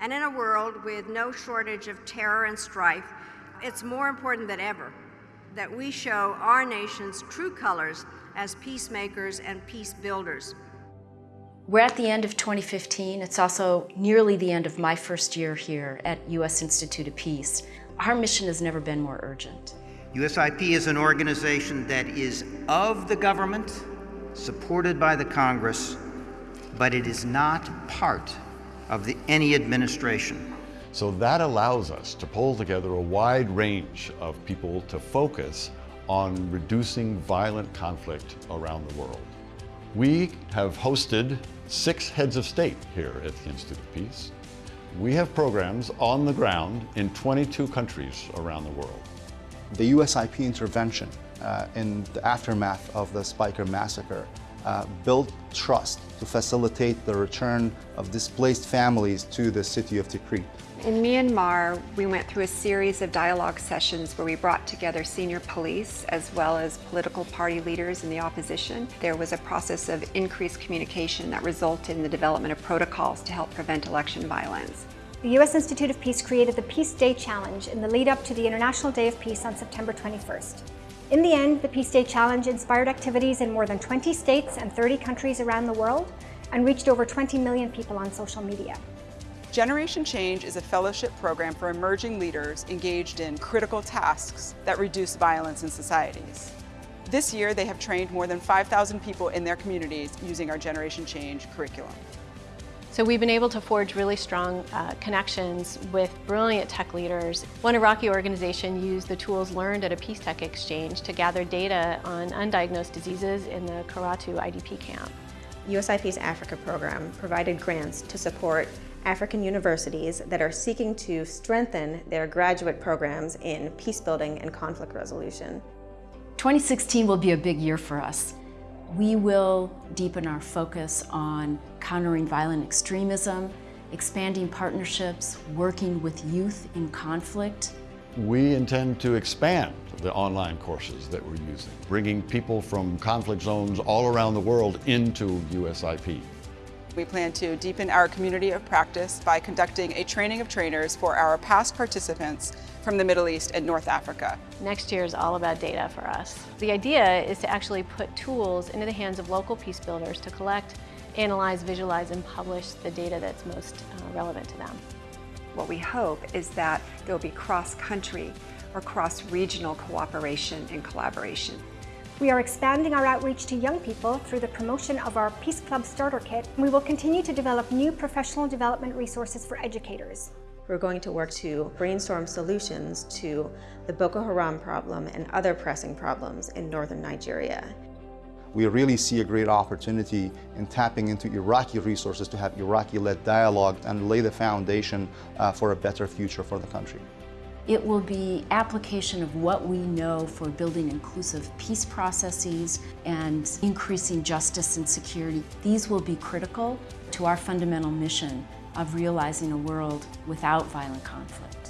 And in a world with no shortage of terror and strife, it's more important than ever that we show our nation's true colors as peacemakers and peace builders. We're at the end of 2015. It's also nearly the end of my first year here at U.S. Institute of Peace. Our mission has never been more urgent. USIP is an organization that is of the government, supported by the Congress, but it is not part of the, any administration. So that allows us to pull together a wide range of people to focus on reducing violent conflict around the world. We have hosted six heads of state here at the Institute of Peace. We have programs on the ground in 22 countries around the world. The USIP intervention uh, in the aftermath of the Speicher massacre uh, built trust to facilitate the return of displaced families to the city of Tikrit. In Myanmar, we went through a series of dialogue sessions where we brought together senior police as well as political party leaders in the opposition. There was a process of increased communication that resulted in the development of protocols to help prevent election violence. The U.S. Institute of Peace created the Peace Day Challenge in the lead up to the International Day of Peace on September 21st. In the end, the Peace Day Challenge inspired activities in more than 20 states and 30 countries around the world and reached over 20 million people on social media. Generation Change is a fellowship program for emerging leaders engaged in critical tasks that reduce violence in societies. This year, they have trained more than 5,000 people in their communities using our Generation Change curriculum. So we've been able to forge really strong uh, connections with brilliant tech leaders. One Iraqi organization used the tools learned at a Peace Tech Exchange to gather data on undiagnosed diseases in the Karatu IDP camp. USIP's Africa program provided grants to support African universities that are seeking to strengthen their graduate programs in peace building and conflict resolution. 2016 will be a big year for us. We will deepen our focus on countering violent extremism, expanding partnerships, working with youth in conflict. We intend to expand the online courses that we're using, bringing people from conflict zones all around the world into USIP. We plan to deepen our community of practice by conducting a training of trainers for our past participants from the Middle East and North Africa. Next year is all about data for us. The idea is to actually put tools into the hands of local peace builders to collect, analyze, visualize, and publish the data that's most uh, relevant to them. What we hope is that there will be cross-country or cross-regional cooperation and collaboration. We are expanding our outreach to young people through the promotion of our Peace Club Starter Kit. We will continue to develop new professional development resources for educators. We're going to work to brainstorm solutions to the Boko Haram problem and other pressing problems in northern Nigeria. We really see a great opportunity in tapping into Iraqi resources to have Iraqi-led dialogue and lay the foundation uh, for a better future for the country. It will be application of what we know for building inclusive peace processes and increasing justice and security. These will be critical to our fundamental mission of realizing a world without violent conflict.